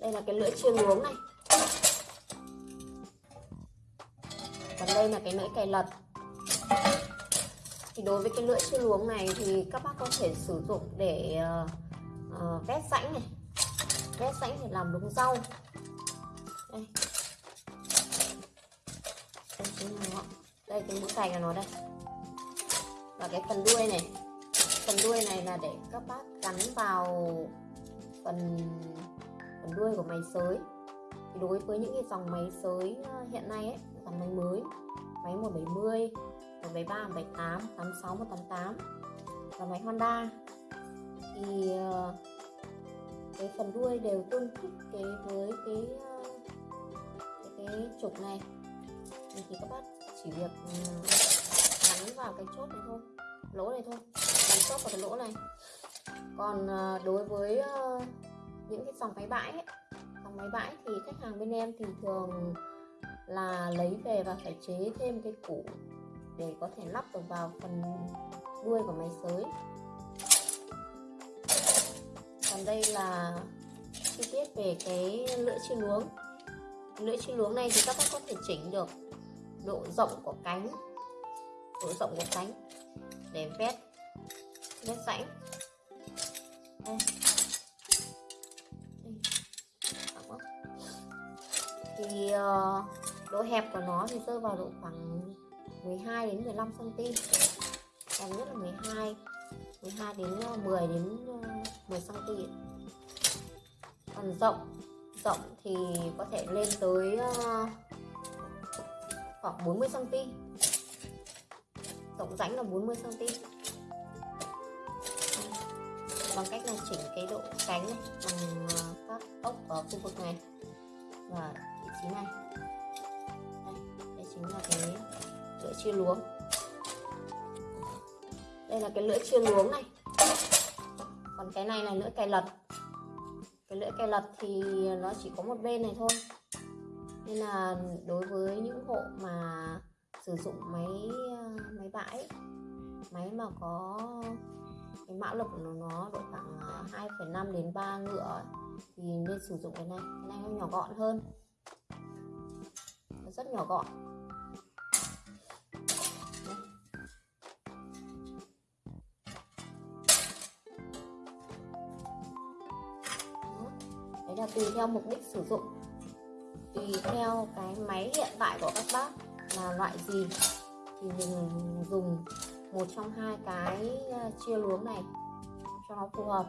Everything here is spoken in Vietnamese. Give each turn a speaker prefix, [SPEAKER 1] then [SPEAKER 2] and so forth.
[SPEAKER 1] đây là cái lưỡi chuyên uống này. Còn đây là cái lưỡi cày lật. Thì đối với cái lưỡi chuyên luống này thì các bác có thể sử dụng để uh, uh, vét rãnh này. Vét rãnh để làm đống rau. Đây. Đây chính là nó đây cái mũi cày của nó đây. Và cái phần đuôi này. Phần đuôi này là để các bác gắn vào phần phần đuôi của máy sới. Thì đối với những cái dòng máy sới ờ, hiện nay ấy dòng máy mới máy 170 173 178 86 188 và máy Honda. Thì ờ, cái phần đuôi đều tương thích cái với cái ờ, cái, cái trục này. Thì, thì các bác chỉ việc ừ, gắn vào cái chốt này thôi lỗ này thôi gắn chốt vào cái lỗ này. Còn đối với những cái dòng máy bãi ấy, dòng máy bãi thì khách hàng bên em thì thường là lấy về và phải chế thêm cái củ để có thể lắp được vào phần đuôi của máy sới. Còn đây là chi tiết về cái lưỡi chi luống. Lưỡi chi luống này thì các bác có thể chỉnh được độ rộng của cánh độ rộng của cánh để vét vét rãnh. Đây. Thì uh, độ hẹp của nó thì rơi vào độ khoảng 12 đến 15 cm kèm nhất là 12 12 đến ờ, 10 đến ờ, 10 cm còn rộng rộng thì có thể lên tới uh, khoảng 40 cm rộng rãnh là 40 cm bằng cách là chỉnh cái độ cánh này bằng các ốc ở khu vực này. Và vị này đây, đây chính là cái lưỡi chia luống. Đây là cái lưỡi chia luống này. Còn cái này là lưỡi cày lật. Cái lưỡi cày lật thì nó chỉ có một bên này thôi. Nên là đối với những hộ mà sử dụng máy máy bãi máy mà có cái mã lực của nó, nó độ khoảng à, 2,5 đến 3 ngựa thì nên sử dụng cái này. Cái này nó nhỏ gọn hơn rất nhỏ gọn. Đấy là tùy theo mục đích sử dụng. Tùy theo cái máy hiện tại của các bác là loại gì, thì mình dùng một trong hai cái ờ, chia luống này cho nó phù hợp.